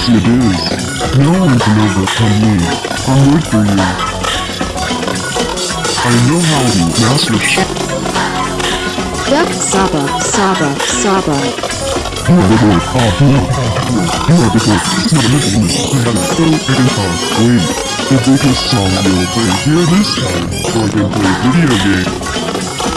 easy it is. No one can overcome me. I'm good for you. I know how to master sh- Duck Saba, Saba, Saba. You are the boy. Ah, you are. You are the boy. It's not a little woman. You have a so big time. Wait. The biggest song you'll play here this time. So I can play video game.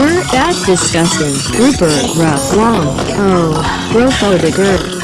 Grr, that's disgusting. Grouper, rough, long. Oh, grofo de grr.